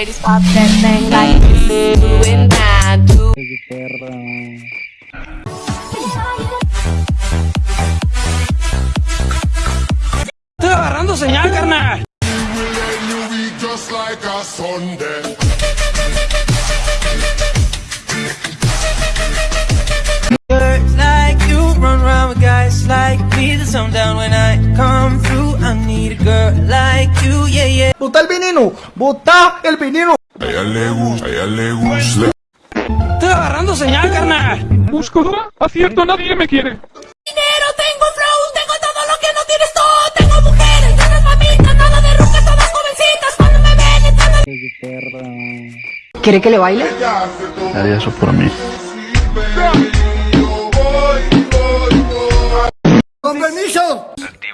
ladies pop that thing like it's doing now. Do Estoy agarrando señal, carnal. just like a Sunday. Like you run around with guys like me. The sun down when I come through. Yeah, yeah. ¡Bota el veneno! ¡Bota el veneno! A ella le gusta, a ella le gusta. Estoy agarrando señal, carnal. Buscadora, acierto, nadie me quiere. Dinero, tengo flow, tengo todo lo que no tienes tú. Tengo mujeres, tienes mamitas, nada de rucas, todas jovencitas. Cuando me ven, están ¿Quiere que le baile? Haría eso por mí. ¡Con permiso!